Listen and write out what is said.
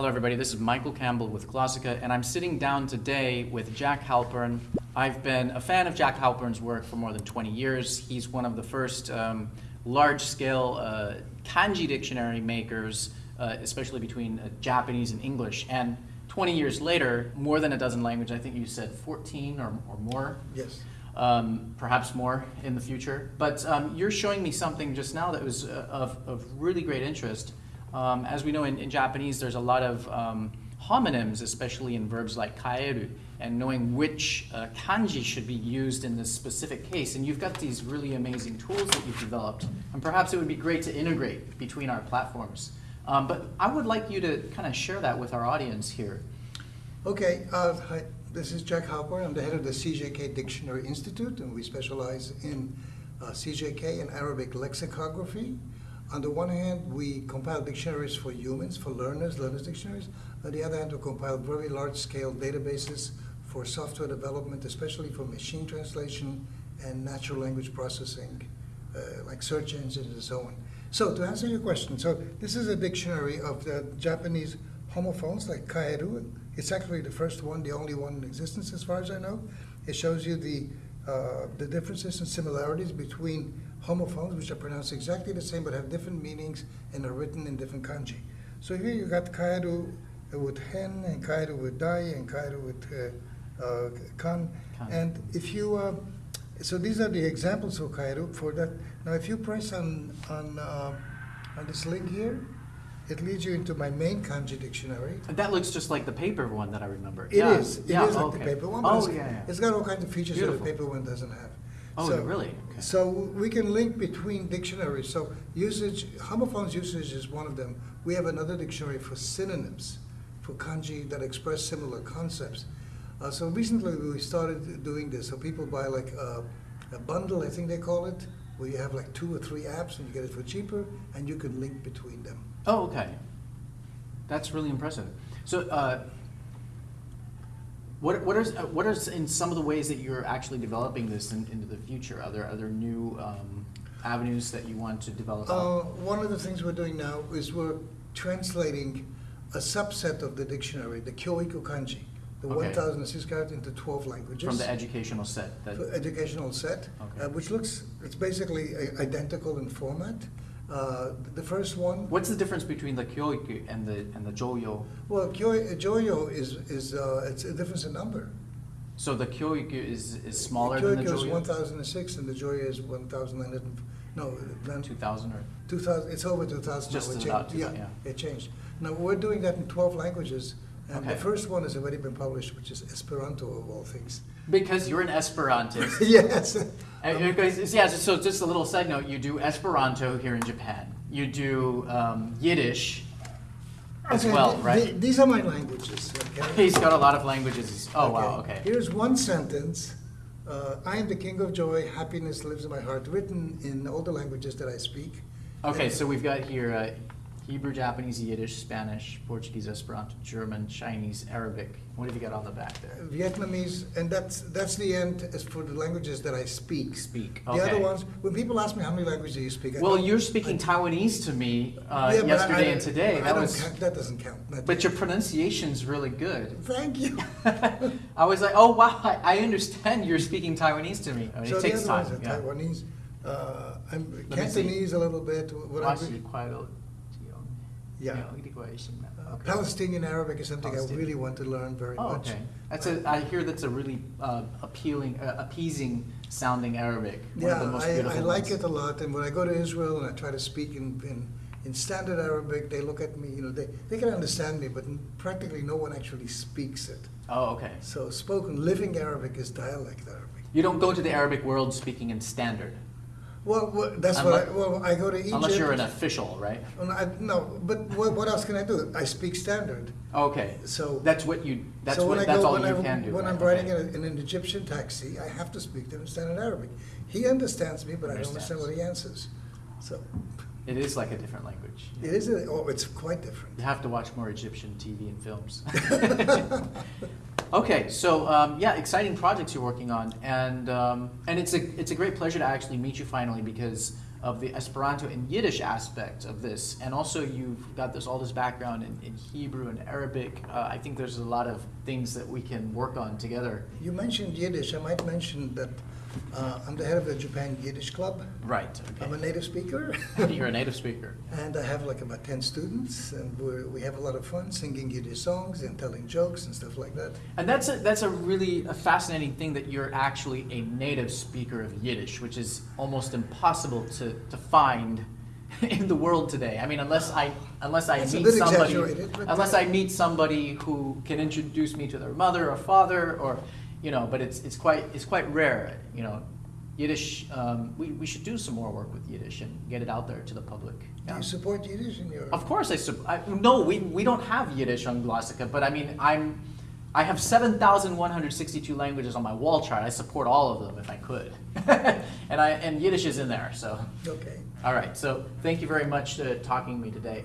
Hello, everybody. This is Michael Campbell with Glossika, and I'm sitting down today with Jack Halpern. I've been a fan of Jack Halpern's work for more than 20 years. He's one of the first um, large-scale uh, kanji dictionary makers, uh, especially between uh, Japanese and English. And 20 years later, more than a dozen languages, I think you said 14 or, or more. Yes. Um, perhaps more in the future. But um, you're showing me something just now that was uh, of, of really great interest. Um, as we know in, in, Japanese, there's a lot of um, homonyms, especially in verbs like kaeru, and knowing which uh, kanji should be used in this specific case. And you've got these really amazing tools that you've developed. And perhaps it would be great to integrate between our platforms. Um, but I would like you to kind of share that with our audience here. Okay. Uh, hi. This is Jack Halpern. I'm the head of the CJK Dictionary Institute, and we specialize in uh, CJK and Arabic lexicography. On the one hand, we compile dictionaries for humans, for learners, learners dictionaries. On the other hand, we compile very large-scale databases for software development, especially for machine translation and natural language processing, uh, like search engines and so on. So to answer your question, so this is a dictionary of the Japanese homophones like kaeru. It's actually the first one, the only one in existence as far as I know. It shows you the, uh, the differences and similarities between homophones, which are pronounced exactly the same but have different meanings and are written in different kanji. So here you got kaeru with hen, and kaeru with dai, and kaeru with uh, uh, kan. kan. And if you, uh, so these are the examples of kaeru for that. Now if you press on, on, uh, on this link here, it leads you into my main kanji dictionary. That looks just like the paper one that I remember. It yeah. is. It yeah, is like okay. the paper one. oh, it's, yeah, yeah. It's got all kinds of features Beautiful. that the paper one doesn't have. Oh, so, really? Okay. So we can link between dictionaries. So usage, homophones usage is one of them. We have another dictionary for synonyms, for kanji that express similar concepts. Uh, so recently we started doing this. So people buy like a, a, bundle, I think they call it, where you have like two or three apps and you get it for cheaper, and you can link between them. Oh, okay. That's really impressive. So. Uh, what, what, are, what are in some of the ways that you're actually developing this in, into the future? Are there, are there new um, avenues that you want to develop? Uh, one of the things we're doing now is we're translating a subset of the dictionary, the Kyoiku Kanji, the okay. 1,006 characters into 12 languages. From the educational set? That... educational set, okay. uh, which looks, it's basically identical in format. Uh, the first one. What's the difference between the kyoiku and the and the joyo? Well, kyo, joyo is is uh, it's a difference in number. So the kyoiku is is smaller the than the joyo. is 1,006 and the joyo is 1,900. No, then 2,000 or 2,000. It's over 2,000. Just it about yeah, yeah, it changed. Now we're doing that in 12 languages. And okay. the first one has already been published, which is Esperanto of all things. Because you're an Esperantist. yes. because, yeah, so just a little side note, you do Esperanto here in Japan. You do um, Yiddish as okay, well, right? Th these are my languages. Okay? He's got a lot of languages. Oh, okay. wow, okay. Here's one sentence. Uh, I am the king of joy, happiness lives in my heart, written in all the languages that I speak. Okay, and so we've got here uh, Hebrew, Japanese, Yiddish, Spanish, Portuguese, Esperanto, German, Chinese, Arabic. What have you got on the back there? Vietnamese, and that's that's the end as for the languages that I speak. Speak. Okay. The other ones, when people ask me how many languages do you speak, I well, you're speaking I, Taiwanese to me uh, yeah, yesterday I, and today. that was count, that doesn't count. That but your pronunciation's really good. Thank you. I was like, oh wow, I, I, understand you're speaking Taiwanese to me. I mean, so it takes the other time. Ones are yeah. Taiwanese. Uh, I'm Cantonese a little bit. What yeah. Uh, okay. Palestinian Arabic is something I really want to learn very oh, much. okay. That's a, I hear that's a really uh, appealing, uh, appeasing sounding Arabic. yeah, I, I like it a lot. And when I go to Israel and I try to speak in, in, in, standard Arabic, they look at me, you know, they, they can understand me, but practically no one actually speaks it. Oh, okay. So spoken, living Arabic is dialect Arabic. You don't go to the Arabic world speaking in standard? Well, well that's unless, what I, well, I go to Egypt. Unless you're an official, right? I, no, but what, what, else can I do? I speak standard. Okay. So that's what you. That's so what. When that's go, all when you I, can do. When right? I'm riding okay. in, a, in, an Egyptian taxi, I have to speak to him in standard Arabic. He understands me, but I don't understand what he answers. So. It is like a different language. It is. A, oh, it's quite different. You have to watch more Egyptian TV and films. Okay, so um, yeah, exciting projects you're working on, and um, and it's a it's a great pleasure to actually meet you finally because of the Esperanto and Yiddish aspect of this, and also you've got this all this background in, in Hebrew and Arabic. Uh, I think there's a lot of things that we can work on together. You mentioned Yiddish. I might mention that uh, I'm the head of the Japan Yiddish Club. Right. I'm a native speaker. You're a native speaker. And I have like about 10 students, and we're, we have a lot of fun singing Yiddish songs and telling jokes and stuff like that. And that's a, that's a really a fascinating thing that you're actually a native speaker of Yiddish, which is almost impossible to, to find in the world today. I mean, unless I unless I a meet somebody unless I meet somebody who can introduce me to their mother or father or you know, but it's it's quite it's quite rare. You know, Yiddish. Um, we we should do some more work with Yiddish and get it out there to the public. Do Yeah. you support Yiddish in your? Of course, I, sup- I no, we, we don't have Yiddish on Glossika, but I mean, I'm I have seven thousand one hundred sixty-two languages on my wall chart. I support all of them if I could, and I and Yiddish is in there. So, Okay. all right. So, thank you very much for talking to me today.